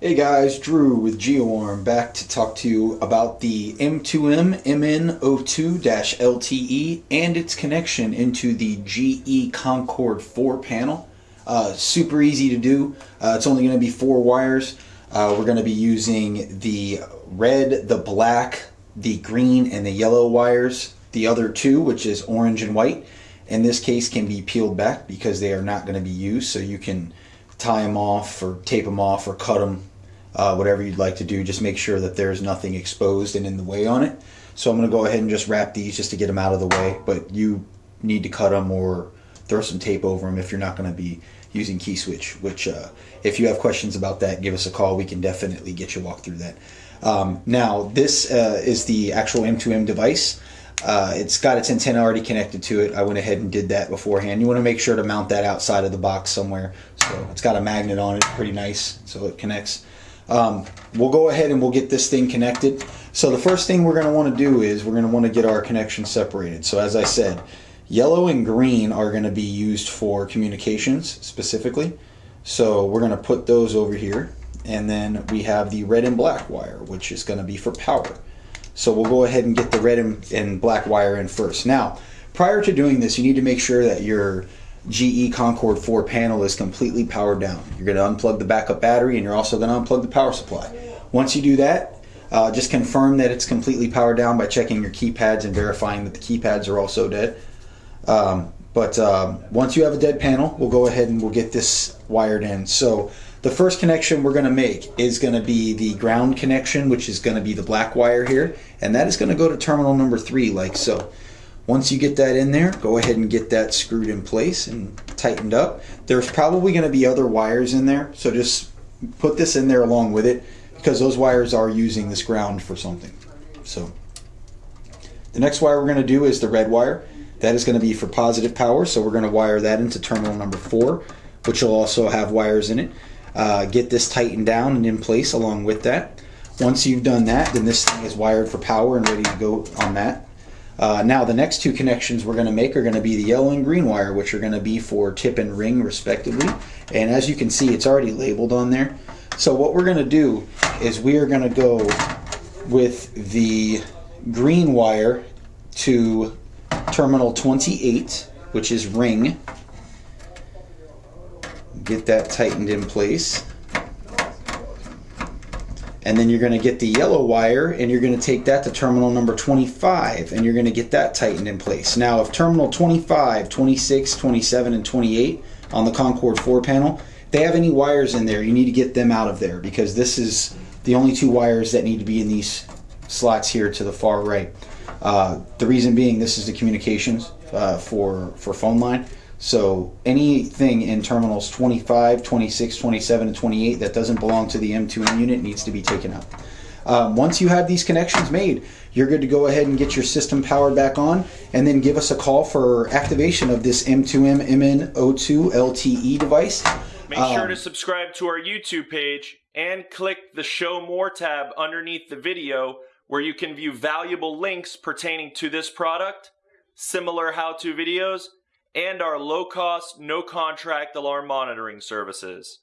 Hey guys, Drew with GeoArm back to talk to you about the M2M MN02-LTE and its connection into the GE Concord 4 panel. Uh, super easy to do. Uh, it's only going to be four wires. Uh, we're going to be using the red, the black, the green, and the yellow wires. The other two, which is orange and white, in this case can be peeled back because they are not going to be used. So you can tie them off or tape them off or cut them, uh, whatever you'd like to do. Just make sure that there's nothing exposed and in the way on it. So I'm going to go ahead and just wrap these just to get them out of the way. But you need to cut them or throw some tape over them if you're not going to be using key switch. Which, uh, if you have questions about that, give us a call. We can definitely get you walk through that. Um, now, this uh, is the actual M2M device. Uh, it's got its antenna already connected to it. I went ahead and did that beforehand. You want to make sure to mount that outside of the box somewhere. So it's got a magnet on it, pretty nice, so it connects. Um, we'll go ahead and we'll get this thing connected. So the first thing we're going to want to do is we're going to want to get our connection separated. So as I said, yellow and green are going to be used for communications specifically. So we're going to put those over here. And then we have the red and black wire, which is going to be for power. So we'll go ahead and get the red and, black wire in first. Now, prior to doing this, you need to make sure that your GE Concord 4 panel is completely powered down. You're going to unplug the backup battery and you're also going to unplug the power supply. Once you do that, uh, just confirm that it's completely powered down by checking your keypads and verifying that the keypads are also dead. Um, but um, once you have a dead panel, we'll go ahead and we'll get this wired in. So the first connection we're going to make is going to be the ground connection, which is going to be the black wire here, and that is going to go to terminal number three, like so. Once you get that in there, go ahead and get that screwed in place and tightened up. There's probably going to be other wires in there, so just put this in there along with it because those wires are using this ground for something. So the next wire we're going to do is the red wire. That is going to be for positive power, so we're going to wire that into terminal number four, which will also have wires in it uh, get this tightened down and in place along with that. Once you've done that, then this thing is wired for power and ready to go on that. Uh, now the next two connections we're going to make are going to be the yellow and green wire, which are going to be for tip and ring respectively. And as you can see, it's already labeled on there. So what we're going to do is we are going to go with the green wire to terminal 28, which is ring, get that tightened in place. And then you're going to get the yellow wire and you're going to take that to terminal number 25 and you're going to get that tightened in place. Now if terminal 25, 26, 27, and 28 on the Concord 4 panel, they have any wires in there, you need to get them out of there because this is the only two wires that need to be in these slots here to the far right. Uh, the reason being this is the communications uh, for, for phone line. So anything in terminals 25, 26, 27, and 28 that doesn't belong to the M2M unit needs to be taken out. Um, once you have these connections made, you're good to go ahead and get your system powered back on and then give us a call for activation of this M2M MN02 LTE device. Make um, sure to subscribe to our YouTube page and click the Show More tab underneath the video where you can view valuable links pertaining to this product, similar how-to videos, and our low cost, no contract alarm monitoring services.